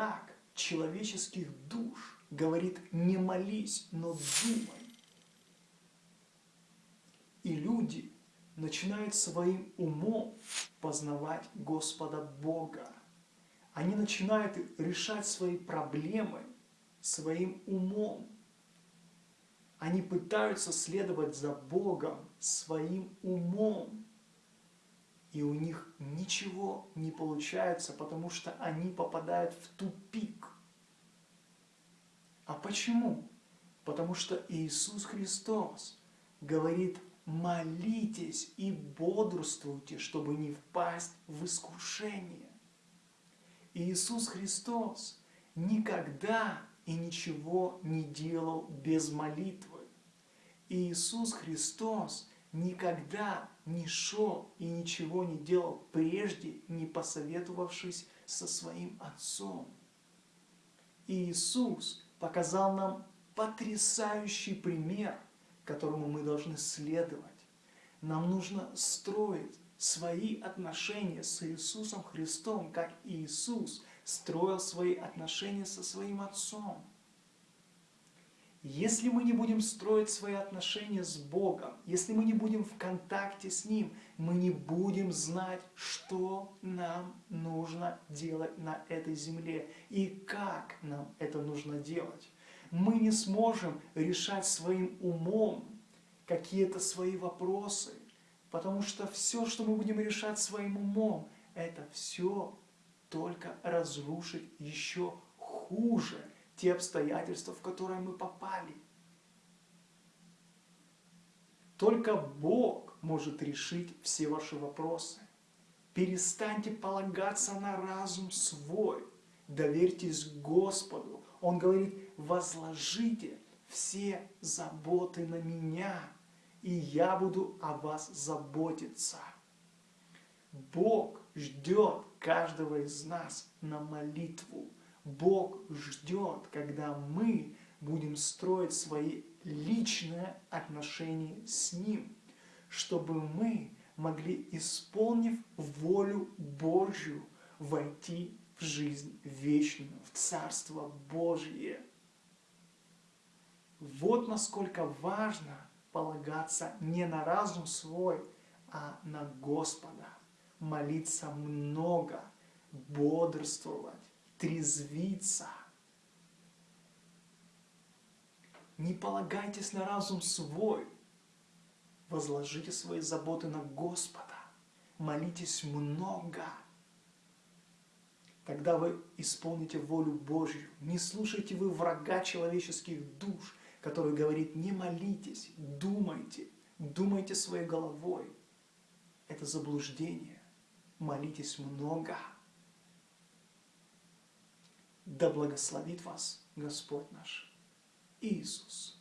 враг человеческих душ говорит не молись, но думай. И люди начинают своим умом познавать Господа Бога. Они начинают решать свои проблемы своим умом. Они пытаются следовать за Богом своим умом. И у них ничего не получается, потому что они попадают в тупик. А почему? Потому что Иисус Христос говорит, молитесь и бодрствуйте, чтобы не впасть в искушение. Иисус Христос никогда и ничего не делал без молитвы. Иисус Христос никогда не шел и ничего не делал прежде, не посоветовавшись со своим Отцом. Иисус показал нам потрясающий пример, которому мы должны следовать. Нам нужно строить свои отношения с Иисусом Христом, как Иисус строил свои отношения со своим Отцом. Если мы не будем строить свои отношения с Богом, если мы не будем в контакте с Ним, мы не будем знать, что нам нужно делать на этой земле и как нам это нужно делать. Мы не сможем решать своим умом какие-то свои вопросы, потому что все, что мы будем решать своим умом, это все только разрушить еще хуже те обстоятельства, в которые мы попали. Только Бог может решить все ваши вопросы. Перестаньте полагаться на разум свой. Доверьтесь Господу. Он говорит, возложите все заботы на меня, и я буду о вас заботиться. Бог ждет каждого из нас на молитву. Бог ждет, когда мы будем строить свои личные отношения с Ним, чтобы мы могли, исполнив волю Божью, войти в жизнь вечную, в Царство Божье. Вот насколько важно полагаться не на разум свой, а на Господа, молиться много, бодрствовать, трезвиться. Не полагайтесь на разум свой, возложите свои заботы на Господа, молитесь много. Тогда вы исполните волю Божью. Не слушайте вы врага человеческих душ, который говорит, не молитесь, думайте, думайте своей головой. Это заблуждение. Молитесь много. Да благословит вас Господь наш Иисус.